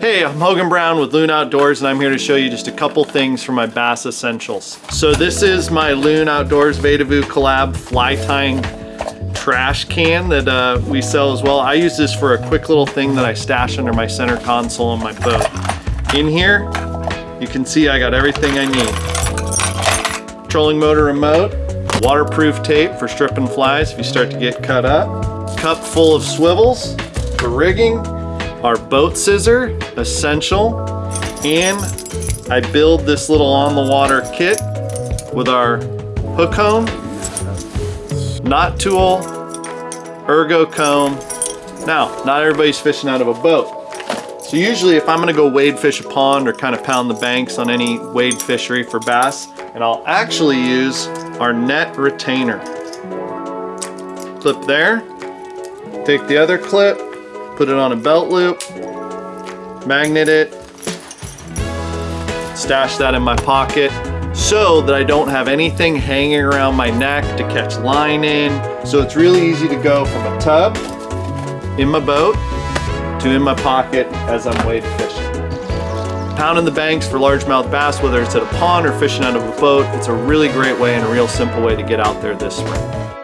Hey, I'm Hogan Brown with Loon Outdoors and I'm here to show you just a couple things for my bass essentials. So this is my Loon Outdoors Vedavoo collab fly tying trash can that uh, we sell as well. I use this for a quick little thing that I stash under my center console on my boat. In here, you can see I got everything I need. Trolling motor remote, waterproof tape for stripping flies if you start to get cut up, cup full of swivels for rigging, our boat scissor, essential, and I build this little on the water kit with our hook home, knot tool, ergo comb. Now, not everybody's fishing out of a boat. So usually if I'm gonna go wade fish a pond or kind of pound the banks on any wade fishery for bass, and I'll actually use our net retainer. Clip there, take the other clip, put it on a belt loop, magnet it, stash that in my pocket so that I don't have anything hanging around my neck to catch line in. So it's really easy to go from a tub in my boat to in my pocket as I'm wade fishing. Pounding the banks for largemouth bass, whether it's at a pond or fishing out of a boat, it's a really great way and a real simple way to get out there this spring.